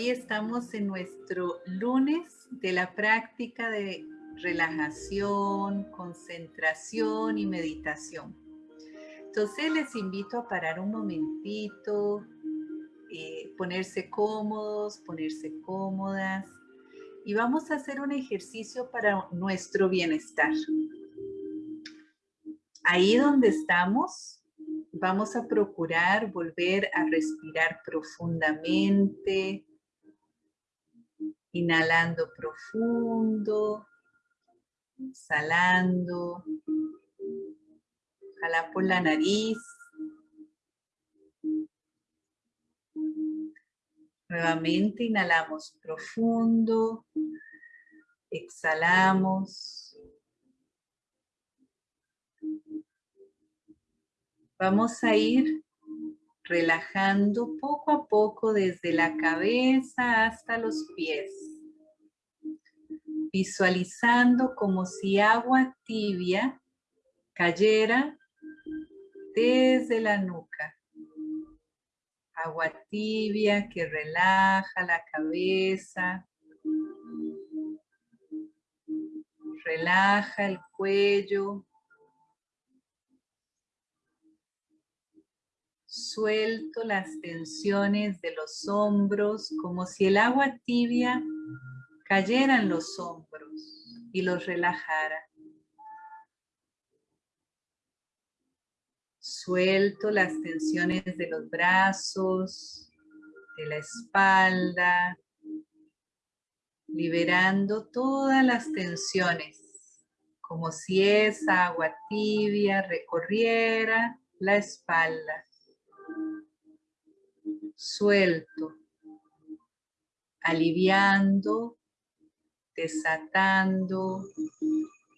Hoy estamos en nuestro lunes de la práctica de relajación, concentración y meditación. Entonces les invito a parar un momentito, eh, ponerse cómodos, ponerse cómodas y vamos a hacer un ejercicio para nuestro bienestar. Ahí donde estamos, vamos a procurar volver a respirar profundamente, inhalando profundo, exhalando, ojalá por la nariz. Nuevamente inhalamos profundo, exhalamos. Vamos a ir relajando poco a poco desde la cabeza hasta los pies. Visualizando como si agua tibia cayera desde la nuca. Agua tibia que relaja la cabeza, relaja el cuello, suelto las tensiones de los hombros como si el agua tibia cayera en los hombros y los relajara. Suelto las tensiones de los brazos, de la espalda, liberando todas las tensiones, como si esa agua tibia recorriera la espalda. Suelto, aliviando, desatando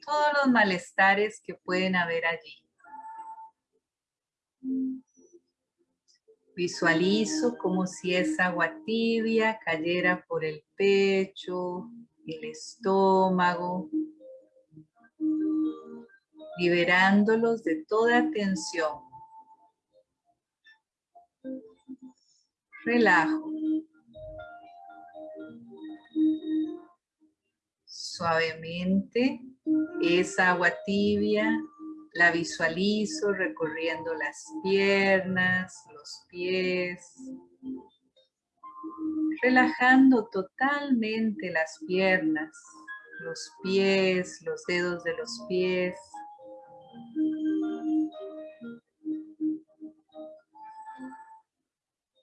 todos los malestares que pueden haber allí. Visualizo como si esa agua tibia cayera por el pecho, el estómago, liberándolos de toda tensión. Relajo. Suavemente, esa agua tibia la visualizo recorriendo las piernas, los pies, relajando totalmente las piernas, los pies, los dedos de los pies.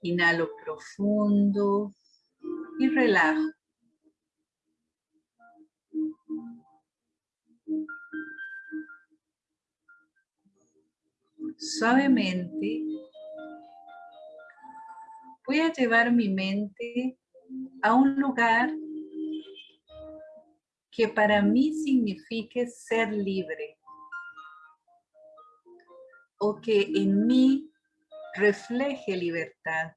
Inhalo profundo y relajo. Suavemente voy a llevar mi mente a un lugar que para mí signifique ser libre o que en mí refleje libertad.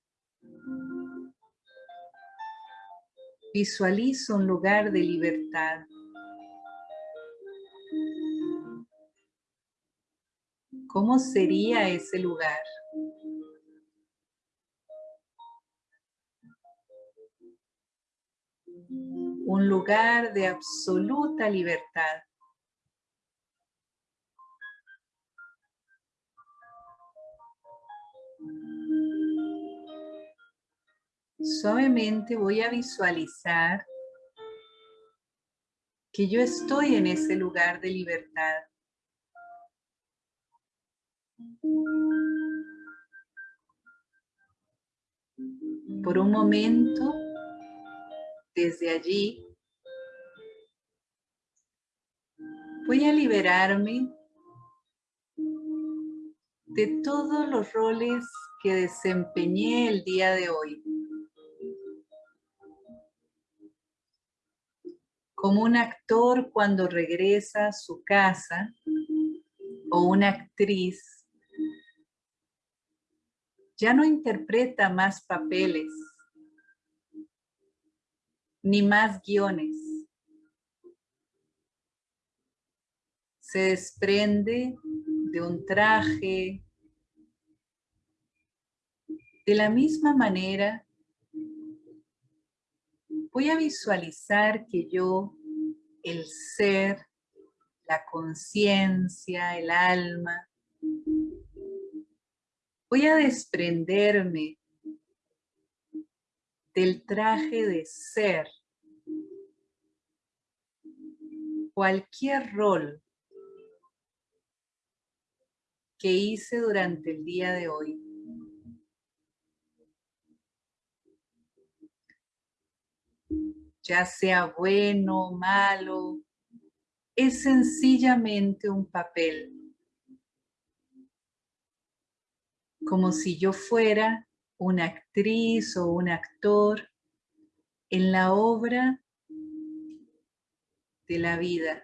Visualizo un lugar de libertad. ¿Cómo sería ese lugar? Un lugar de absoluta libertad. Suavemente voy a visualizar que yo estoy en ese lugar de libertad. Por un momento, desde allí, voy a liberarme de todos los roles que desempeñé el día de hoy. Como un actor cuando regresa a su casa o una actriz ya no interpreta más papeles, ni más guiones. Se desprende de un traje, de la misma manera voy a visualizar que yo, el ser, la conciencia, el alma, voy a desprenderme del traje de ser cualquier rol que hice durante el día de hoy. Ya sea bueno malo, es sencillamente un papel. Como si yo fuera una actriz o un actor en la obra de la vida.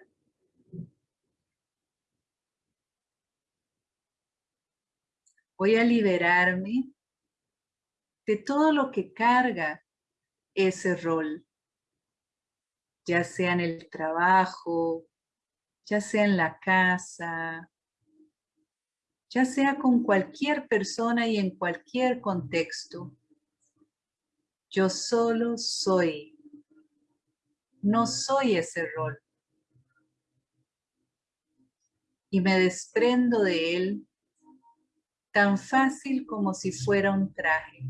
Voy a liberarme de todo lo que carga ese rol, ya sea en el trabajo, ya sea en la casa, ya sea con cualquier persona y en cualquier contexto. Yo solo soy. No soy ese rol. Y me desprendo de él tan fácil como si fuera un traje.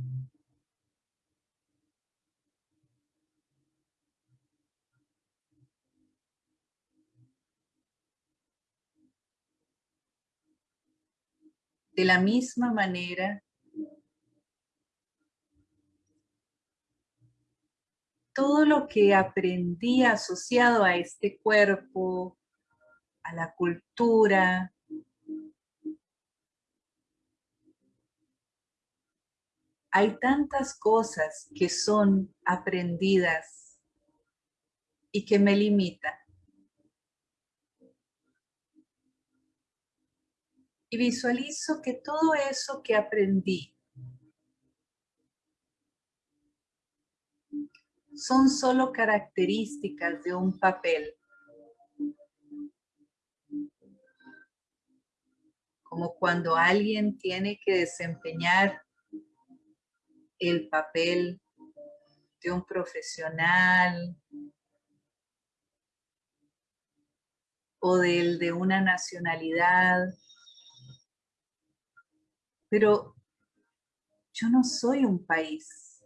De la misma manera, todo lo que aprendí asociado a este cuerpo, a la cultura, hay tantas cosas que son aprendidas y que me limitan. Y visualizo que todo eso que aprendí son solo características de un papel. Como cuando alguien tiene que desempeñar el papel de un profesional o del de una nacionalidad pero yo no soy un país.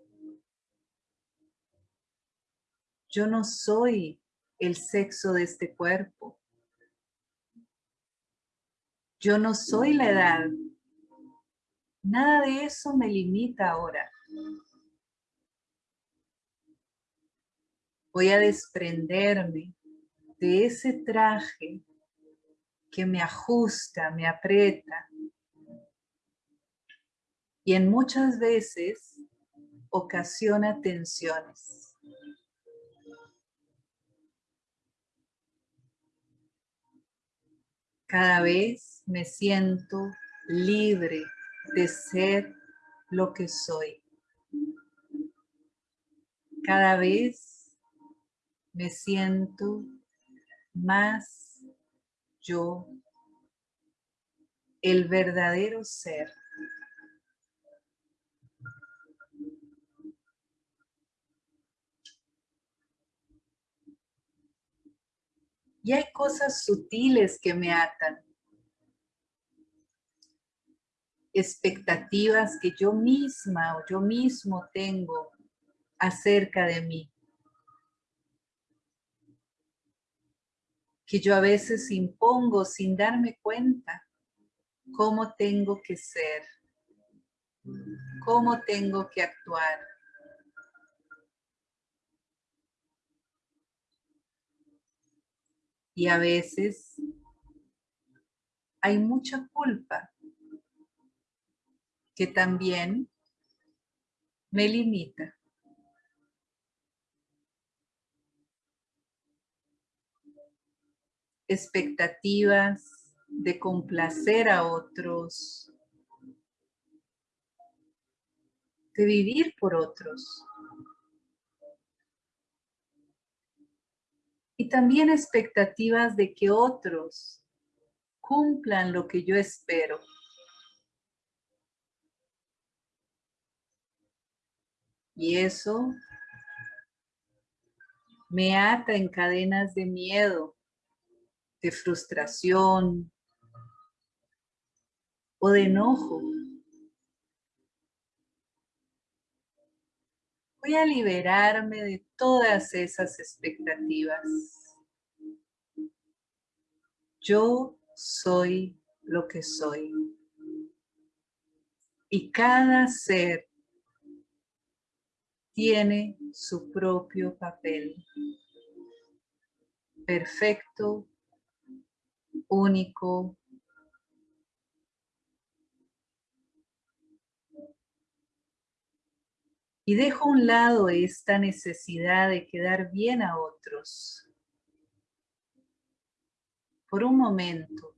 Yo no soy el sexo de este cuerpo. Yo no soy la edad. Nada de eso me limita ahora. Voy a desprenderme de ese traje que me ajusta, me aprieta, y en muchas veces ocasiona tensiones. Cada vez me siento libre de ser lo que soy. Cada vez me siento más yo, el verdadero ser. Y hay cosas sutiles que me atan. Expectativas que yo misma o yo mismo tengo acerca de mí. Que yo a veces impongo sin darme cuenta cómo tengo que ser, cómo tengo que actuar. Y a veces hay mucha culpa que también me limita. Expectativas de complacer a otros, de vivir por otros. Y también expectativas de que otros cumplan lo que yo espero. Y eso me ata en cadenas de miedo, de frustración o de enojo. Voy a liberarme de todas esas expectativas. Yo soy lo que soy. Y cada ser tiene su propio papel. Perfecto, único. Y dejo a un lado esta necesidad de quedar bien a otros. Por un momento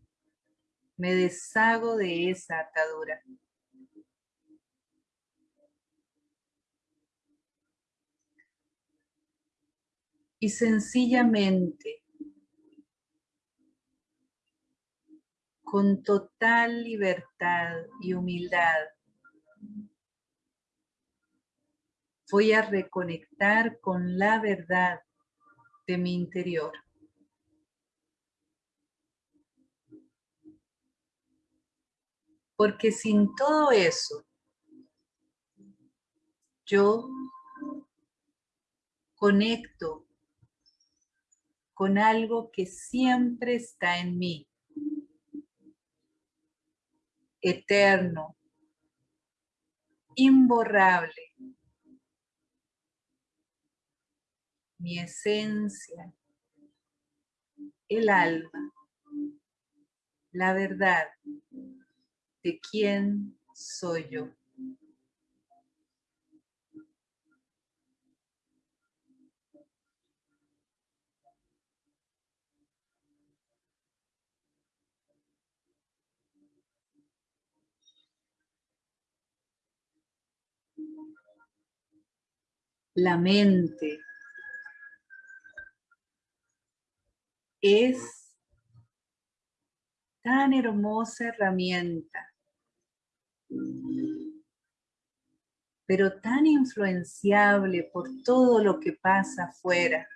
me deshago de esa atadura. Y sencillamente, con total libertad y humildad, voy a reconectar con la verdad de mi interior. Porque sin todo eso, yo conecto con algo que siempre está en mí, eterno, imborrable, mi esencia, el alma, la verdad de quién soy yo. La mente es tan hermosa herramienta pero tan influenciable por todo lo que pasa afuera.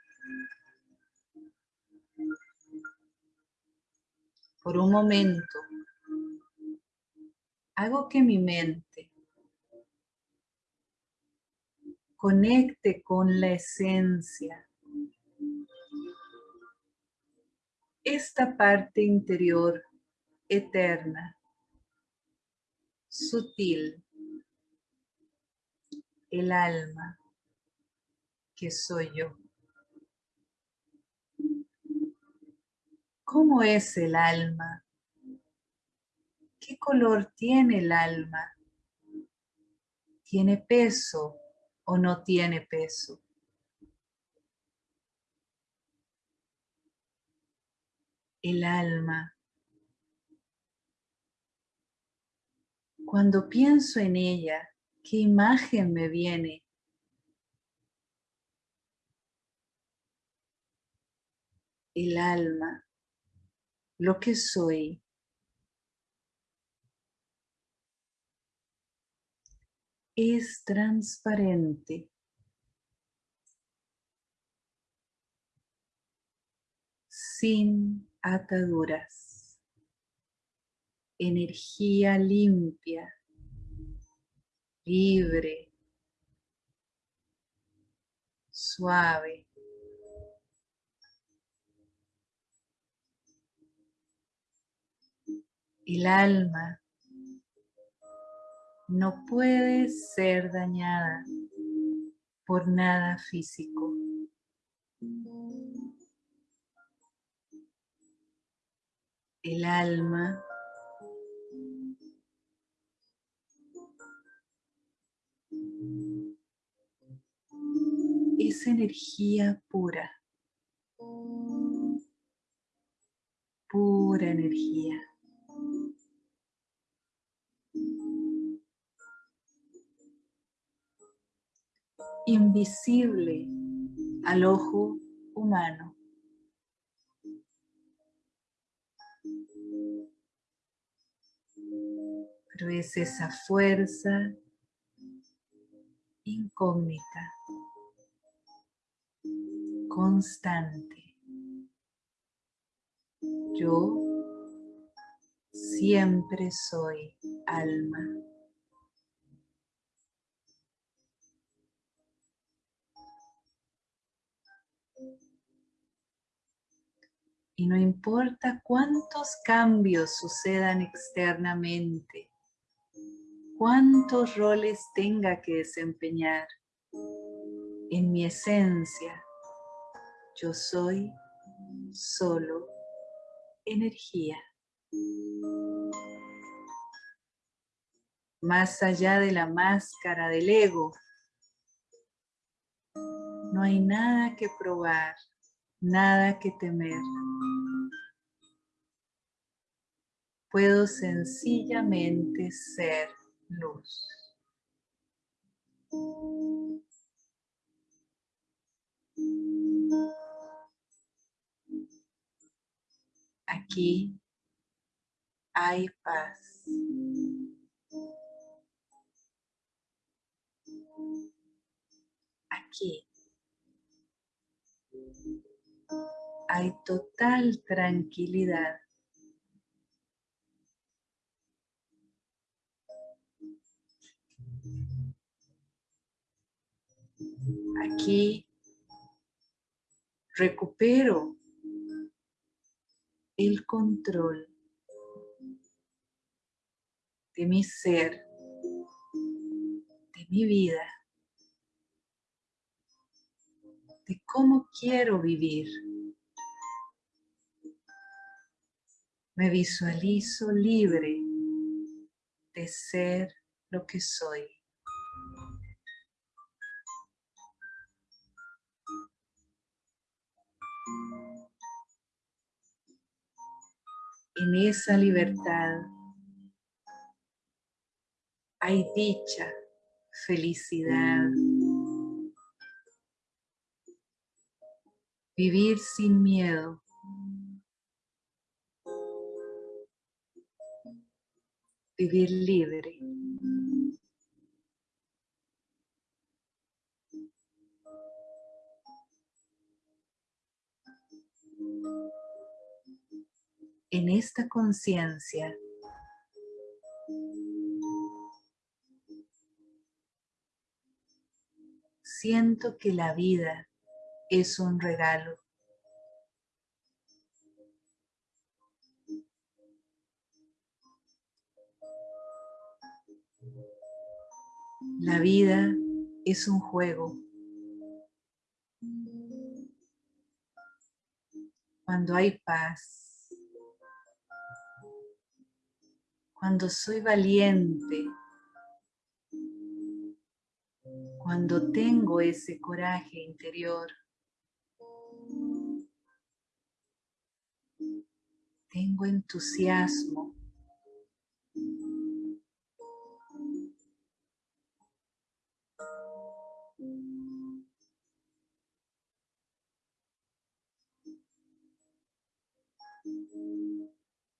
Por un momento, hago que mi mente conecte con la esencia. Esta parte interior eterna sutil, el alma que soy yo. ¿Cómo es el alma? ¿Qué color tiene el alma? ¿Tiene peso o no tiene peso? El alma Cuando pienso en ella, ¿qué imagen me viene? El alma, lo que soy. Es transparente. Sin ataduras energía limpia, libre, suave. El alma no puede ser dañada por nada físico. El alma es energía pura. Pura energía. Invisible al ojo humano. Pero es esa fuerza incógnita constante. Yo siempre soy alma. Y no importa cuántos cambios sucedan externamente, cuántos roles tenga que desempeñar, en mi esencia, yo soy solo energía. Más allá de la máscara del ego, no hay nada que probar, nada que temer. Puedo sencillamente ser luz. Aquí hay paz. Aquí hay total tranquilidad. Aquí recupero el control de mi ser, de mi vida, de cómo quiero vivir. Me visualizo libre de ser lo que soy. En esa libertad hay dicha, felicidad, vivir sin miedo. Vivir libre. En esta conciencia siento que la vida es un regalo. La vida es un juego. Cuando hay paz, cuando soy valiente, cuando tengo ese coraje interior, tengo entusiasmo,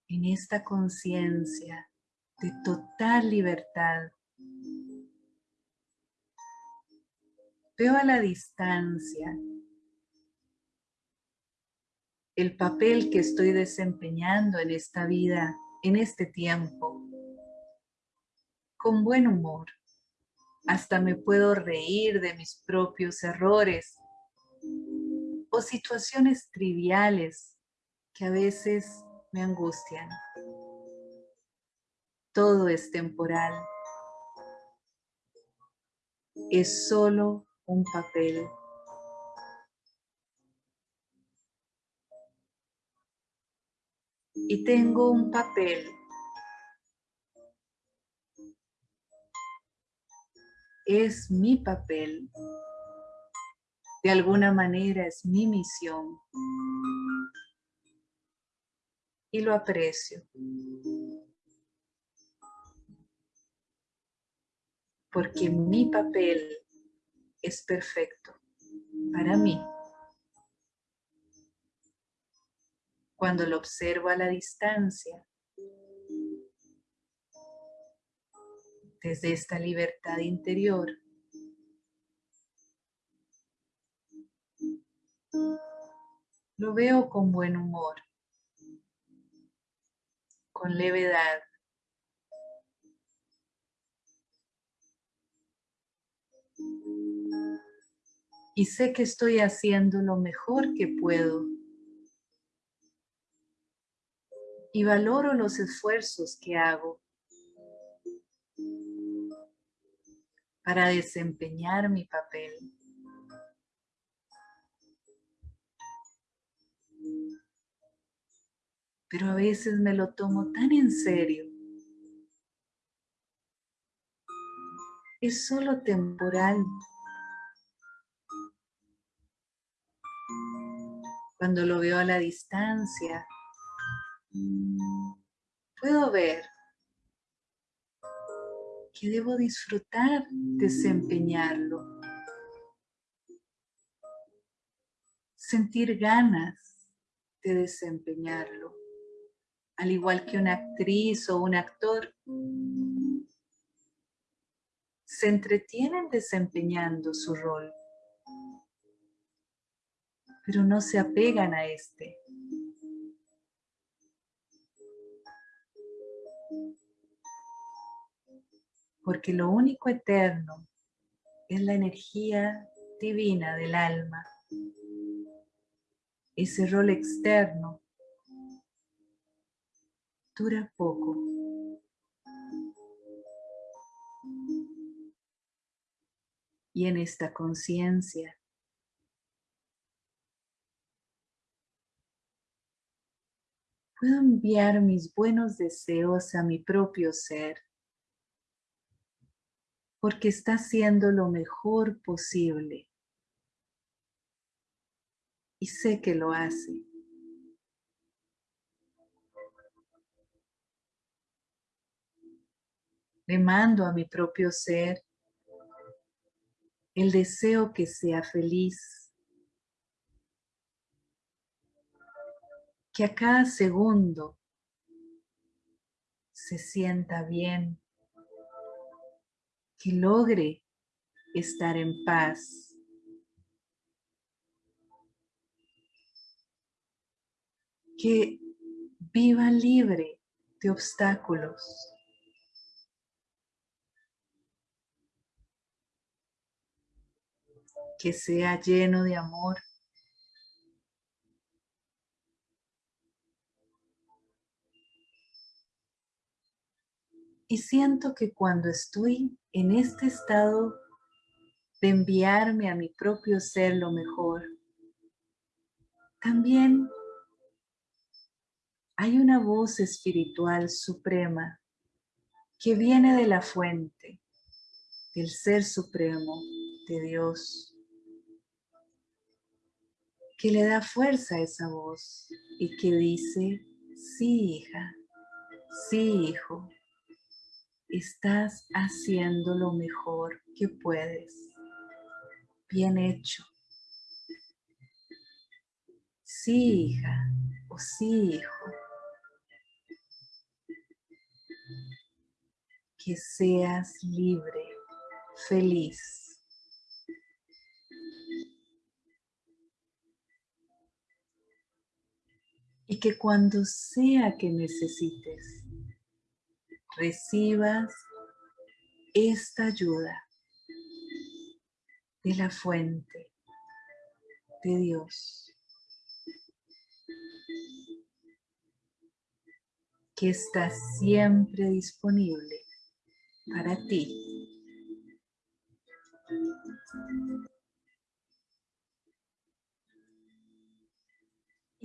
en esta conciencia de total libertad, veo a la distancia el papel que estoy desempeñando en esta vida, en este tiempo, con buen humor. Hasta me puedo reír de mis propios errores o situaciones triviales que a veces me angustian. Todo es temporal. Es solo un papel. Y tengo un papel es mi papel, de alguna manera es mi misión y lo aprecio. Porque mi papel es perfecto para mí. Cuando lo observo a la distancia, desde esta libertad interior, Lo veo con buen humor, con levedad. Y sé que estoy haciendo lo mejor que puedo. Y valoro los esfuerzos que hago para desempeñar mi papel. Pero a veces me lo tomo tan en serio. Es solo temporal. Cuando lo veo a la distancia, puedo ver que debo disfrutar desempeñarlo. Sentir ganas de desempeñarlo. Al igual que una actriz o un actor, se entretienen desempeñando su rol, pero no se apegan a este. porque lo único eterno es la energía divina del alma. Ese rol externo dura poco. Y en esta conciencia puedo enviar mis buenos deseos a mi propio ser porque está haciendo lo mejor posible. Y sé que lo hace. Le mando a mi propio ser el deseo que sea feliz, que a cada segundo se sienta bien, que logre estar en paz. Que viva libre de obstáculos. Que sea lleno de amor. Y siento que cuando estoy en este estado de enviarme a mi propio ser lo mejor, también hay una voz espiritual suprema que viene de la fuente, del ser supremo, de Dios, que le da fuerza a esa voz y que dice, sí hija, sí hijo, estás haciendo lo mejor que puedes. Bien hecho. Sí, hija, o sí, hijo. Que seas libre, feliz. Y que cuando sea que necesites recibas esta ayuda de la fuente de Dios que está siempre disponible para ti.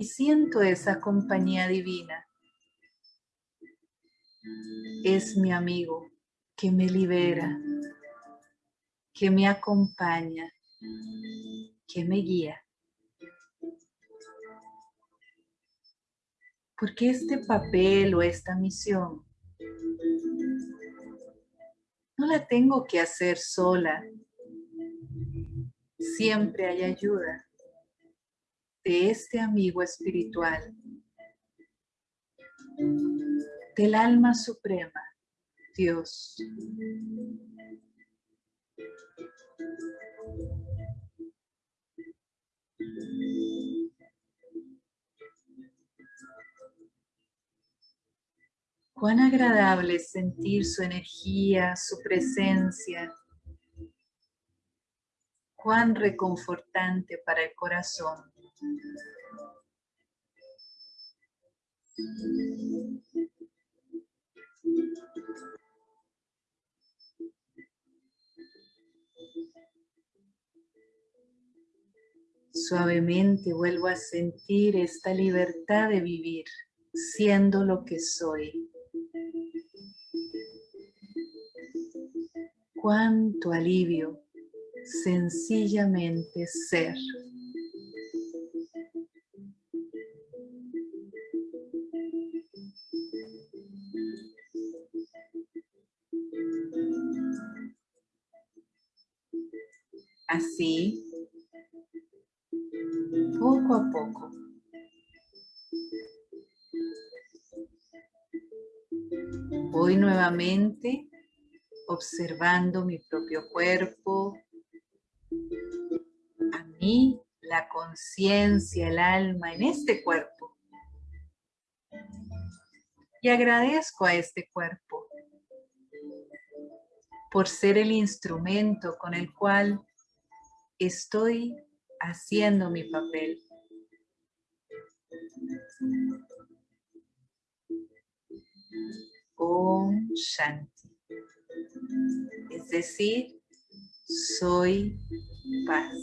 Siento esa compañía divina es mi amigo que me libera, que me acompaña, que me guía. Porque este papel o esta misión no la tengo que hacer sola. Siempre hay ayuda de este amigo espiritual, del alma suprema, Dios. Cuán agradable es sentir su energía, su presencia. Cuán reconfortante para el corazón. Suavemente vuelvo a sentir esta libertad de vivir, siendo lo que soy. Cuánto alivio, sencillamente ser. Observando mi propio cuerpo, a mí, la conciencia, el alma en este cuerpo. Y agradezco a este cuerpo por ser el instrumento con el cual estoy haciendo mi papel. Om Shanti. Es decir, soy paz.